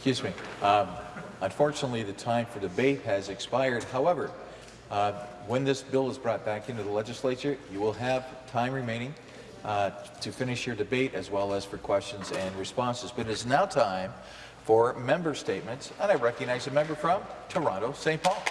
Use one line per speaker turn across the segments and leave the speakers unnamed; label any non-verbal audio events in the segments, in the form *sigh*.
Excuse me. Um, unfortunately, the time for debate has expired. However, uh, when this bill is brought back into the legislature, you will have time remaining uh, to finish your debate as well as for questions and responses. But it is now time for member statements, and I recognize a member from Toronto, St. Paul.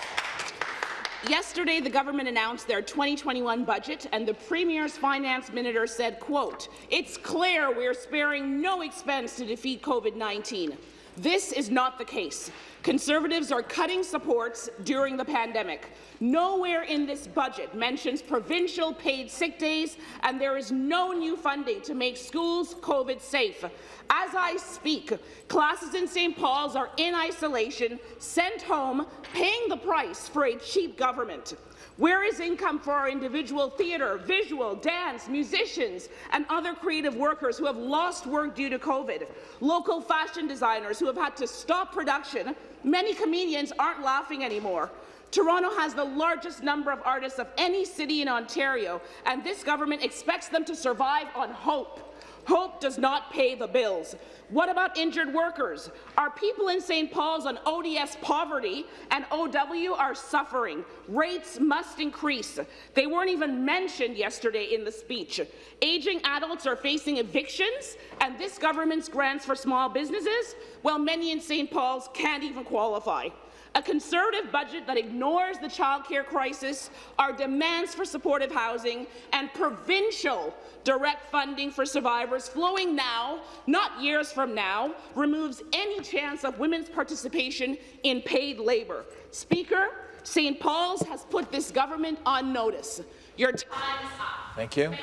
Yesterday, the government announced their 2021 budget, and the Premier's finance minister said, quote, It's clear we're sparing no expense to defeat COVID-19. This is not the case. Conservatives are cutting supports during the pandemic. Nowhere in this budget mentions provincial paid sick days, and there is no new funding to make schools COVID safe. As I speak, classes in St. Paul's are in isolation, sent home, paying the price for a cheap government. Where is income for our individual theatre, visual, dance, musicians, and other creative workers who have lost work due to COVID? Local fashion designers who have had to stop production. Many comedians aren't laughing anymore. Toronto has the largest number of artists of any city in Ontario, and this government expects them to survive on hope. Hope does not pay the bills. What about injured workers? Our people in St. Paul's on ODS poverty and OW are suffering. Rates must increase. They weren't even mentioned yesterday in the speech. Aging adults are facing evictions, and this government's grants for small businesses, well, many in St. Paul's can't even qualify a Conservative budget that ignores the childcare crisis, our demands for supportive housing, and provincial direct funding for survivors flowing now, not years from now, removes any chance of women's participation in paid labour. Speaker, St. Paul's has put this government on notice. Your time is up.
Thank you.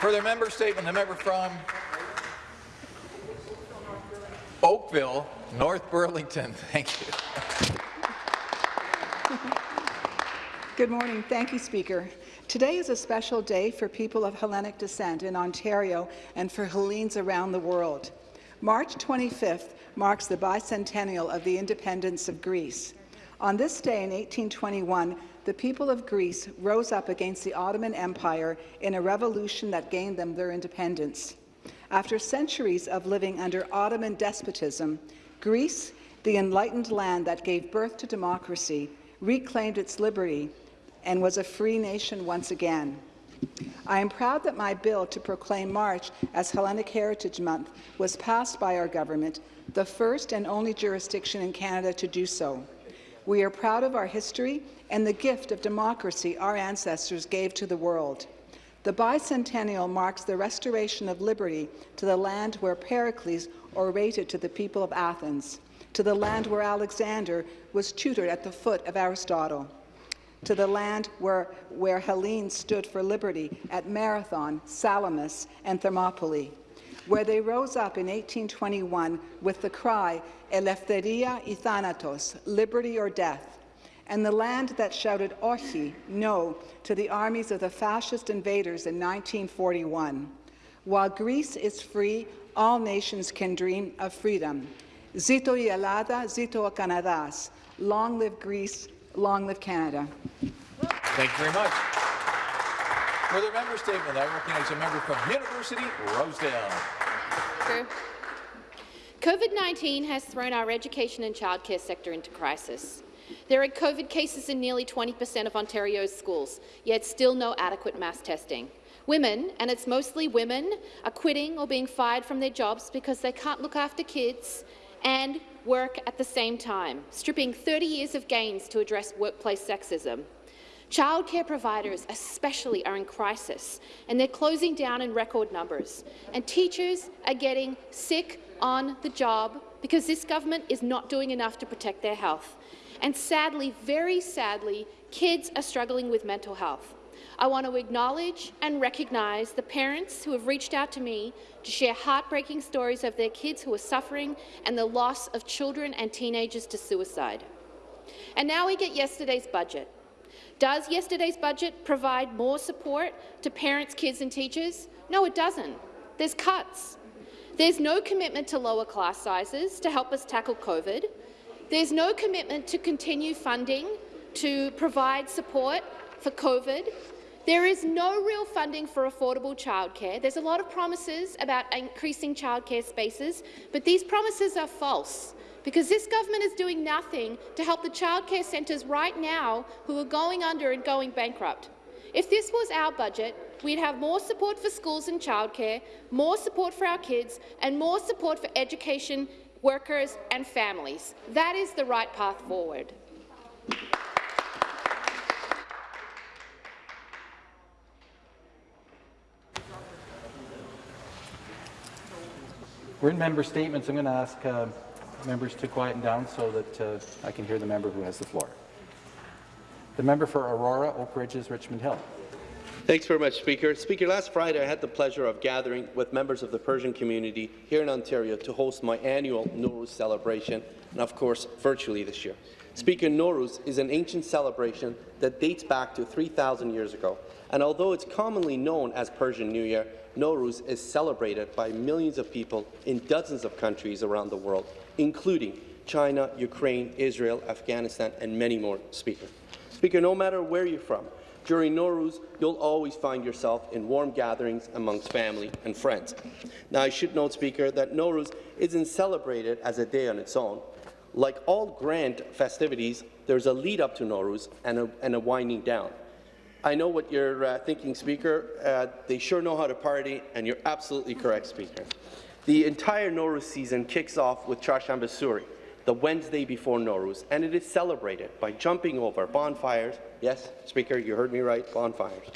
Further member statement, the member from Oakville, North Burlington. *laughs* Thank you.
Good morning. Thank you, Speaker. Today is a special day for people of Hellenic descent in Ontario and for Hellenes around the world. March 25th marks the bicentennial of the independence of Greece. On this day in 1821, the people of Greece rose up against the Ottoman Empire in a revolution that gained them their independence. After centuries of living under Ottoman despotism, Greece, the enlightened land that gave birth to democracy, reclaimed its liberty and was a free nation once again. I am proud that my bill to proclaim March as Hellenic Heritage Month was passed by our government, the first and only jurisdiction in Canada to do so. We are proud of our history and the gift of democracy our ancestors gave to the world. The bicentennial marks the restoration of liberty to the land where Pericles orated to the people of Athens, to the land where Alexander was tutored at the foot of Aristotle, to the land where, where Hellenes stood for liberty at Marathon, Salamis, and Thermopylae, where they rose up in 1821 with the cry, Eleftheria y Thanatos, liberty or death, and the land that shouted Ochi, no, to the armies of the fascist invaders in 1941. While Greece is free, all nations can dream of freedom. Zito y Ellada, zito a Canadas. Long live Greece, long live Canada.
Thank you very much. For the member statement, I recognize a member from University Rosedale.
COVID-19 has thrown our education and childcare sector into crisis. There are COVID cases in nearly 20 per cent of Ontario's schools, yet still no adequate mass testing. Women, and it's mostly women, are quitting or being fired from their jobs because they can't look after kids and work at the same time, stripping 30 years of gains to address workplace sexism. Childcare providers especially are in crisis, and they're closing down in record numbers. And teachers are getting sick on the job because this government is not doing enough to protect their health. And sadly, very sadly, kids are struggling with mental health. I want to acknowledge and recognize the parents who have reached out to me to share heartbreaking stories of their kids who are suffering and the loss of children and teenagers to suicide. And now we get yesterday's budget. Does yesterday's budget provide more support to parents, kids and teachers? No, it doesn't. There's cuts. There's no commitment to lower class sizes to help us tackle COVID. There's no commitment to continue funding to provide support for COVID There is no real funding for affordable childcare. There's a lot of promises about increasing childcare spaces, but these promises are false because this government is doing nothing to help the childcare centres right now who are going under and going bankrupt. If this was our budget, we'd have more support for schools and childcare, more support for our kids, and more support for education, workers and families. That is the right path forward.
We're in member statements. I'm going to ask uh, members to quieten down so that uh, I can hear the member who has the floor. The member for Aurora, Oak Ridges, Richmond Hill.
Thanks very much, Speaker. Speaker, last Friday I had the pleasure of gathering with members of the Persian community here in Ontario to host my annual Nowruz celebration, and of course, virtually this year. Speaker, Nowruz is an ancient celebration that dates back to 3,000 years ago, and although it's commonly known as Persian New Year, Nowruz is celebrated by millions of people in dozens of countries around the world, including China, Ukraine, Israel, Afghanistan, and many more, Speaker. Speaker, no matter where you're from, during Nowruz, you'll always find yourself in warm gatherings amongst family and friends. Now, I should note, Speaker, that Nowruz isn't celebrated as a day on its own. Like all grand festivities, there's a lead-up to Nowruz and a, and a winding down. I know what you're uh, thinking, Speaker. Uh, they sure know how to party, and you're absolutely correct, Speaker. The entire Nowruz season kicks off with Charshamba Suri, the Wednesday before Nowruz, and it is celebrated by jumping over bonfires. Yes, Speaker, you heard me right, bonfires.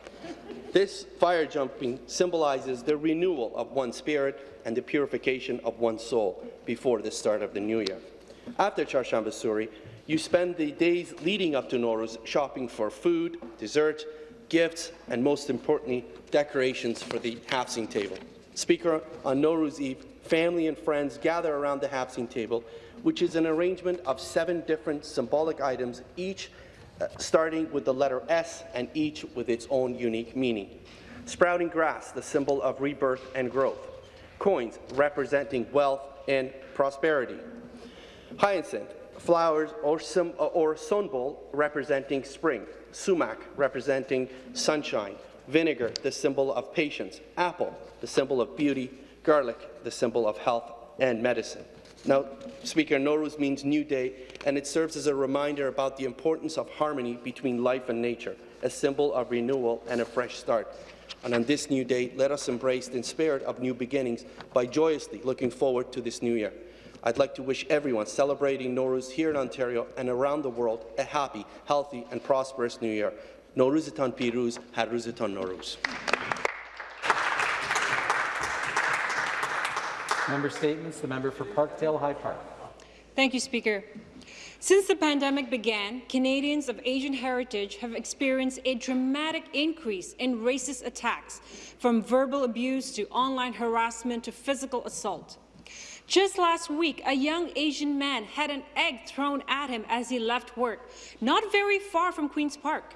This fire jumping symbolizes the renewal of one's spirit and the purification of one's soul before the start of the new year. After Charshamba Suri, you spend the days leading up to Nowruz shopping for food, dessert, gifts, and most importantly, decorations for the Haft-Seen table. Speaker, on Nowruz Eve, family and friends gather around the Haft-Seen table, which is an arrangement of seven different symbolic items, each uh, starting with the letter S and each with its own unique meaning. Sprouting grass, the symbol of rebirth and growth. Coins representing wealth and prosperity. Hyacinth, flowers or, sim, or sunbul representing spring, sumac representing sunshine, vinegar, the symbol of patience, apple, the symbol of beauty, garlic, the symbol of health and medicine. Now, Speaker, Nowruz means new day, and it serves as a reminder about the importance of harmony between life and nature, a symbol of renewal and a fresh start. And on this new day, let us embrace the spirit of new beginnings by joyously looking forward to this new year. I'd like to wish everyone celebrating Nowruz here in Ontario and around the world a happy, healthy and prosperous new year. Nowruzitan Piruz, Haruzitan Nowruz.
Member statements. The member for Parkdale High Park.
Thank you, Speaker. Since the pandemic began, Canadians of Asian heritage have experienced a dramatic increase in racist attacks, from verbal abuse to online harassment to physical assault. Just last week, a young Asian man had an egg thrown at him as he left work, not very far from Queen's Park.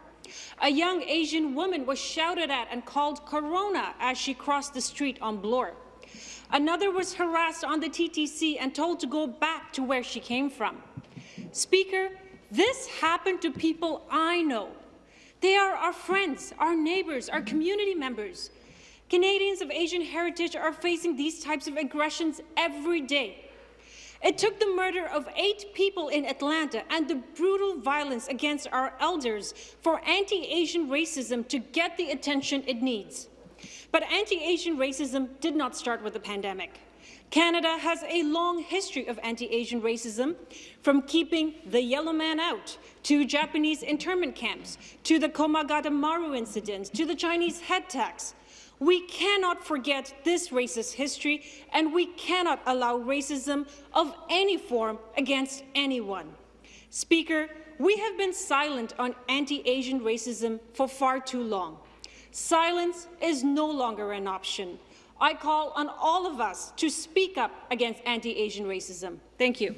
A young Asian woman was shouted at and called Corona as she crossed the street on Bloor. Another was harassed on the TTC and told to go back to where she came from. Speaker, this happened to people I know. They are our friends, our neighbours, our community members. Canadians of Asian heritage are facing these types of aggressions every day. It took the murder of eight people in Atlanta and the brutal violence against our elders for anti-Asian racism to get the attention it needs. But anti-Asian racism did not start with the pandemic. Canada has a long history of anti-Asian racism, from keeping the yellow man out, to Japanese internment camps, to the Komagata Maru incident, to the Chinese head tax. We cannot forget this racist history, and we cannot allow racism of any form against anyone. Speaker, we have been silent on anti-Asian racism for far too long. Silence is no longer an option. I call on all of us to speak up against anti-Asian racism. Thank you.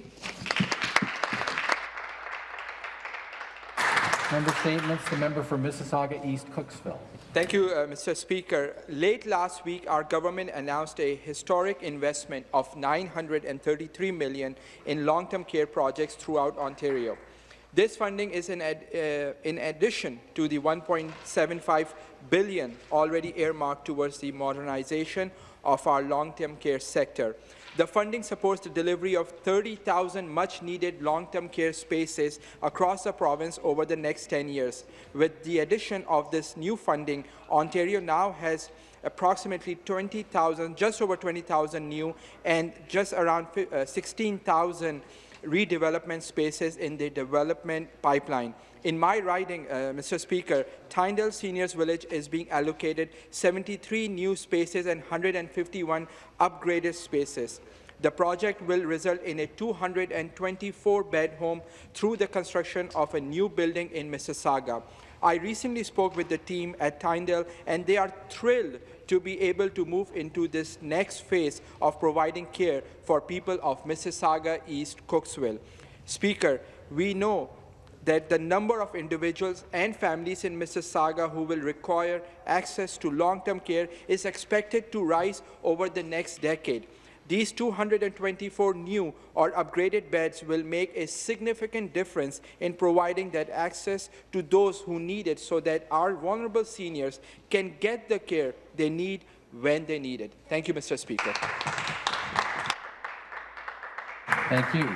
Member statements. The member for Mississauga East Cooksville.
Thank you, uh, Mr. Speaker. Late last week, our government announced a historic investment of 933 million in long-term care projects throughout Ontario. This funding is in, ad, uh, in addition to the 1.75 billion already earmarked towards the modernization of our long-term care sector. The funding supports the delivery of 30,000 much-needed long-term care spaces across the province over the next 10 years. With the addition of this new funding, Ontario now has approximately 20,000, just over 20,000 new and just around uh, 16,000 redevelopment spaces in the development pipeline. In my riding, uh, Mr. Speaker, Tyndale Seniors Village is being allocated 73 new spaces and 151 upgraded spaces. The project will result in a 224-bed home through the construction of a new building in Mississauga. I recently spoke with the team at Tyndale, and they are thrilled to be able to move into this next phase of providing care for people of Mississauga East Cooksville. Speaker, we know that the number of individuals and families in Mississauga who will require access to long-term care is expected to rise over the next decade. These 224 new or upgraded beds will make a significant difference in providing that access to those who need it so that our vulnerable seniors can get the care they need when they need it. Thank you, Mr. Speaker.
Thank you.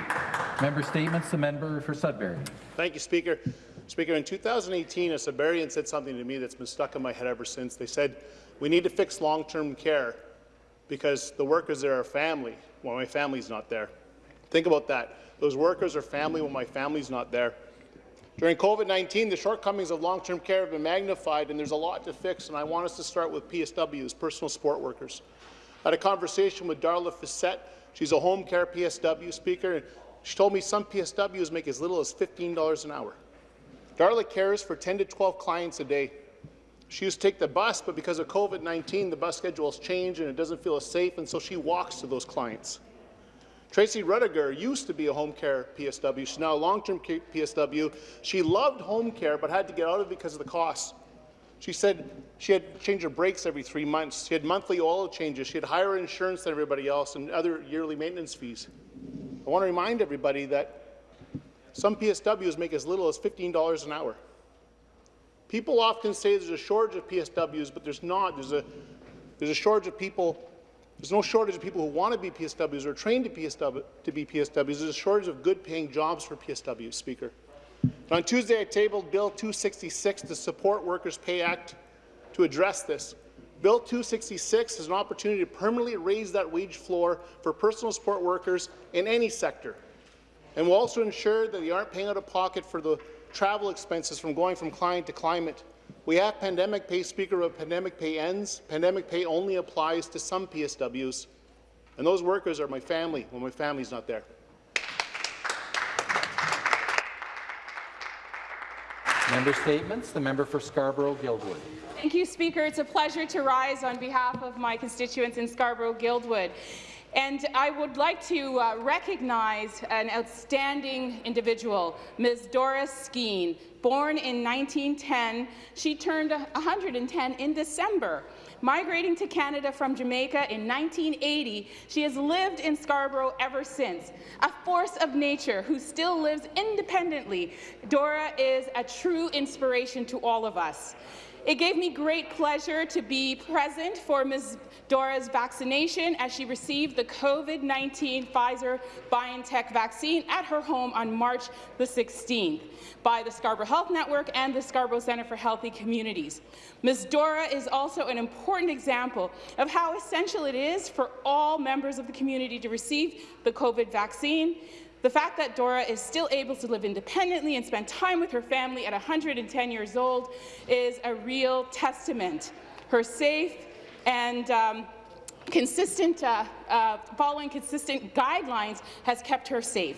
Member statements. The member for Sudbury.
Thank you, Speaker. Speaker, in 2018, a Sudburian said something to me that's been stuck in my head ever since. They said, we need to fix long-term care because the workers there are family when my family's not there. Think about that. Those workers are family when my family's not there. During COVID-19, the shortcomings of long-term care have been magnified, and there's a lot to fix, and I want us to start with PSWs, personal support workers. I had a conversation with Darla Fissette. She's a home care PSW speaker, and she told me some PSWs make as little as $15 an hour. Darla cares for 10 to 12 clients a day. She used to take the bus, but because of COVID-19, the bus schedule has changed and it doesn't feel as safe, and so she walks to those clients. Tracy Rudiger used to be a home care PSW. She's now a long-term PSW. She loved home care, but had to get out of it because of the costs. She said she had to change her brakes every three months. She had monthly oil changes. She had higher insurance than everybody else and other yearly maintenance fees. I want to remind everybody that some PSWs make as little as $15 an hour. People often say there's a shortage of PSWs, but there's not. There's a, there's a shortage of people. There's no shortage of people who want to be PSWs or trained to, PSW, to be PSWs. There's a shortage of good-paying jobs for PSWs, Speaker. And on Tuesday, I tabled Bill 266, the Support Workers Pay Act, to address this. Bill 266 is an opportunity to permanently raise that wage floor for personal support workers in any sector, and will also ensure that they aren't paying out of pocket for the travel expenses from going from client to client. We have pandemic pay, Speaker, but pandemic pay ends. Pandemic pay only applies to some PSWs, and those workers are my family when my family's not there.
Member statements. The member for Scarborough-Guildwood.
Thank you, Speaker. It's a pleasure to rise on behalf of my constituents in Scarborough-Guildwood. And I would like to uh, recognize an outstanding individual, Ms. Doris Skeen. Born in 1910, she turned 110 in December. Migrating to Canada from Jamaica in 1980, she has lived in Scarborough ever since. A force of nature who still lives independently, Dora is a true inspiration to all of us. It gave me great pleasure to be present for Ms. Dora's vaccination as she received the COVID-19 Pfizer-BioNTech vaccine at her home on March the 16th by the Scarborough Health Network and the Scarborough Centre for Healthy Communities. Ms. Dora is also an important example of how essential it is for all members of the community to receive the COVID vaccine. The fact that Dora is still able to live independently and spend time with her family at 110 years old is a real testament. Her safe and um, consistent, uh, uh, following consistent guidelines has kept her safe.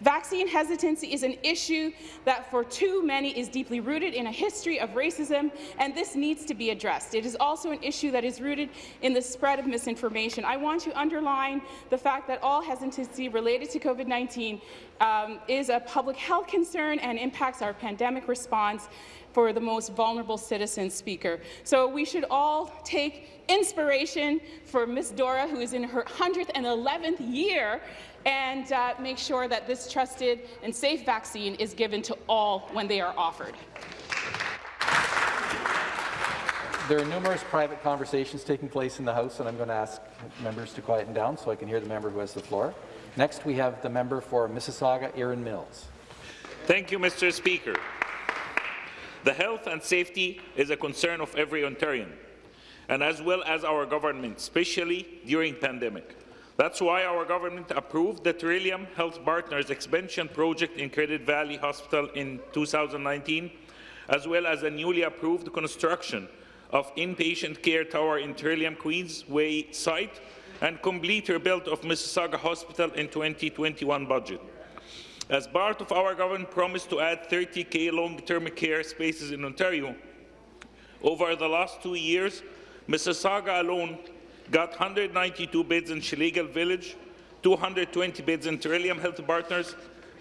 Vaccine hesitancy is an issue that for too many is deeply rooted in a history of racism, and this needs to be addressed. It is also an issue that is rooted in the spread of misinformation. I want to underline the fact that all hesitancy related to COVID-19 um, is a public health concern and impacts our pandemic response for the most vulnerable citizens, Speaker. So we should all take inspiration for Miss Dora, who is in her 111th year and uh, make sure that this trusted and safe vaccine is given to all when they are offered.
There are numerous private conversations taking place in the House, and I'm going to ask members to quieten down so I can hear the member who has the floor. Next, we have the member for Mississauga, Erin Mills.
Thank you, Mr. Speaker. The health and safety is a concern of every Ontarian, and as well as our government, especially during pandemic. That's why our government approved the Trillium Health Partners expansion project in Credit Valley Hospital in 2019, as well as a newly approved construction of inpatient care tower in Trillium Queensway site and complete rebuild of Mississauga Hospital in 2021 budget. As part of our government promise to add 30k long-term care spaces in Ontario, over the last two years, Mississauga alone got 192 beds in Schlegel Village, 220 beds in Trillium Health Partners,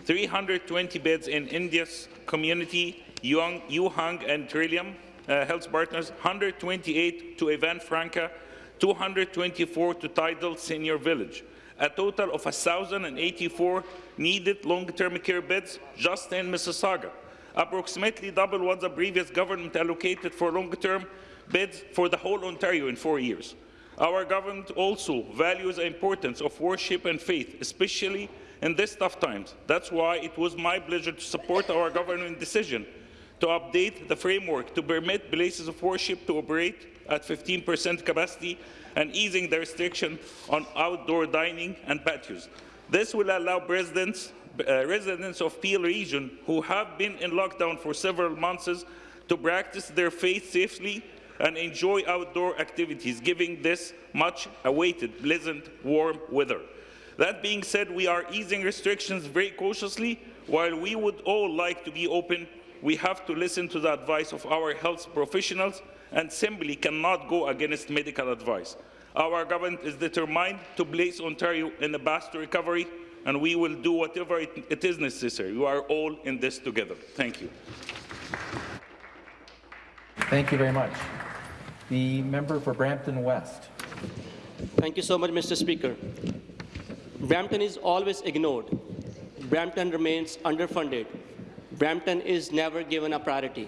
320 beds in Indus community, Yee Hong and Trillium uh, Health Partners, 128 to Ivan Franko, 224 to Tyndale Senior Village. A total of 1,084 needed long-term care beds just in Mississauga, approximately double what the previous government allocated for long-term beds for the whole Ontario in four years. Our government also values the importance of worship and faith, especially in these tough times. That's why it was my pleasure to support our government decision to update the framework to permit places of worship to operate at 15% capacity and easing the restriction on outdoor dining and patios. This will allow residents, uh, residents of Peel region who have been in lockdown for several months to practice their faith safely and enjoy outdoor activities, giving this much-awaited pleasant, warm weather. That being said, we are easing restrictions very cautiously. While we would all like to be open, we have to listen to the advice of our health professionals and simply cannot go against medical advice. Our government is determined to place Ontario in the path to recovery, and we will do whatever it, it is necessary. We are all in this together. Thank you.
Thank you very much. The member for Brampton West.
Thank you so much, Mr. Speaker. Brampton is always ignored. Brampton remains underfunded. Brampton is never given a priority.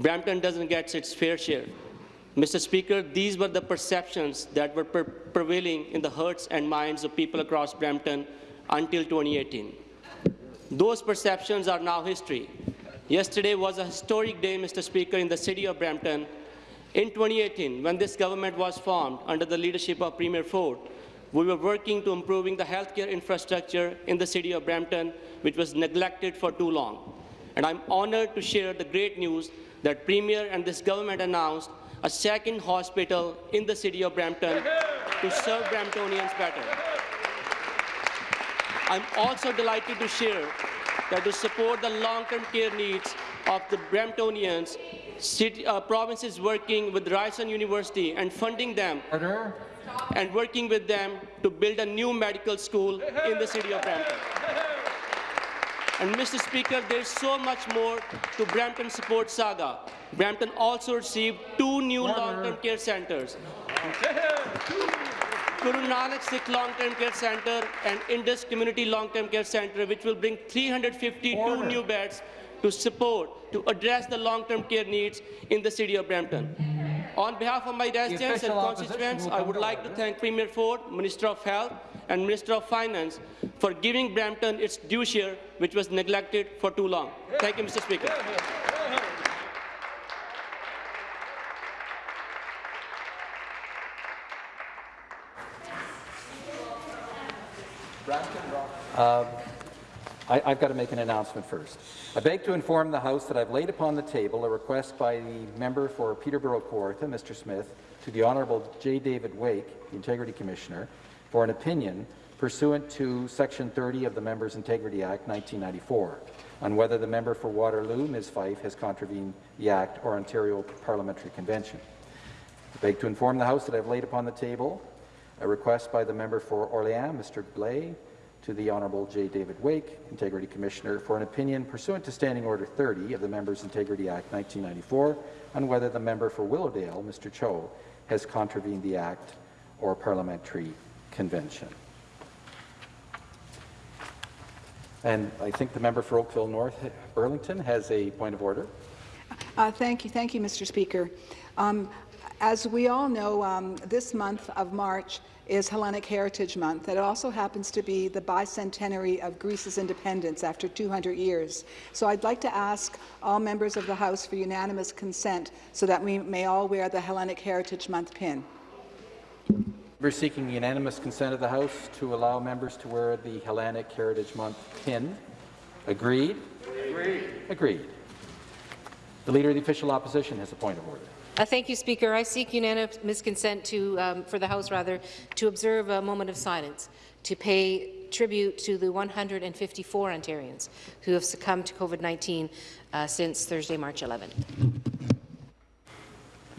Brampton doesn't get its fair share. Mr. Speaker, these were the perceptions that were pre prevailing in the hearts and minds of people across Brampton until 2018. Those perceptions are now history. Yesterday was a historic day, Mr. Speaker, in the city of Brampton. In 2018, when this government was formed under the leadership of Premier Ford, we were working to improving the healthcare infrastructure in the city of Brampton, which was neglected for too long. And I'm honored to share the great news that Premier and this government announced a second hospital in the city of Brampton to serve Bramptonians better. I'm also delighted to share that to support the long-term care needs of the Bramptonians, city, uh, province is working with Ryerson University and funding them
Order.
and working with them to build a new medical school in the city of Brampton. And Mr. Speaker, there's so much more to Brampton Support Saga. Brampton also received two new long-term care centres. Guru Nanak Sikh Long-Term Care Centre and Indus Community Long-Term Care Centre, which will bring 352 Order. new beds to support, to address the long-term care needs in the city of Brampton. On behalf of my residents and constituents, I would like to thank Premier Ford, Minister of Health, and Minister of Finance for giving Brampton its due share, which was neglected for too long. Thank you, Mr. Speaker.
Uh, I, have got to make an announcement first. I beg to inform the House that I've laid upon the table a request by the member for Peterborough Kawartha, Mr. Smith, to the Honourable J. David Wake, the Integrity Commissioner, for an opinion pursuant to Section 30 of the Members' Integrity Act 1994 on whether the member for Waterloo, Ms. Fife, has contravened the Act or Ontario Parliamentary Convention. I beg to inform the House that I've laid upon the table a request by the member for Orléans, Mr. Blais, to the Honourable J. David Wake, Integrity Commissioner, for an opinion pursuant to Standing Order 30 of the Members' Integrity Act 1994 on whether the member for Willowdale, Mr. Cho, has contravened the Act or Parliamentary Convention. And I think the member for Oakville North Burlington has a point of order.
Uh, thank you, thank you, Mr. Speaker. Um, as we all know, um, this month of March is Hellenic Heritage Month. It also happens to be the bicentenary of Greece's independence after 200 years. So I'd like to ask all members of the House for unanimous consent so that we may all wear the Hellenic Heritage Month pin.
We're seeking unanimous consent of the House to allow members to wear the Hellenic Heritage Month pin. Agreed? Agreed. Agreed. The Leader of the Official Opposition has a point of order.
Uh, thank you, Speaker. I seek unanimous consent to, um, for the House rather, to observe a moment of silence to pay tribute to the 154 Ontarians who have succumbed to COVID-19 uh, since Thursday, March 11.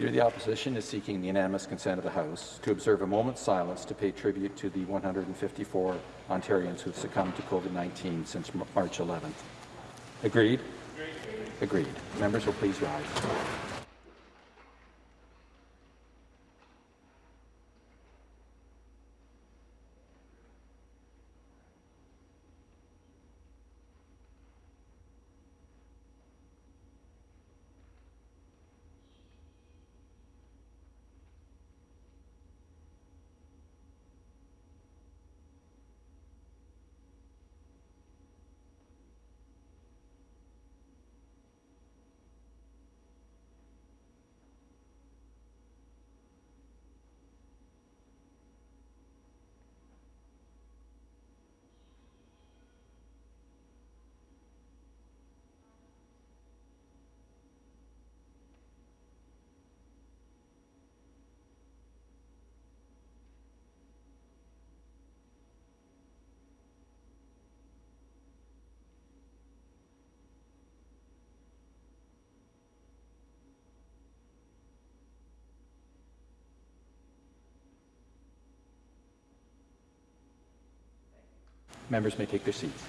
Of the Opposition is seeking the unanimous consent of the House to observe a moment's silence to pay tribute to the 154 Ontarians who have succumbed to COVID-19 since March 11th. Agreed? Agreed. Agreed. Members will please rise. Members may take their seats.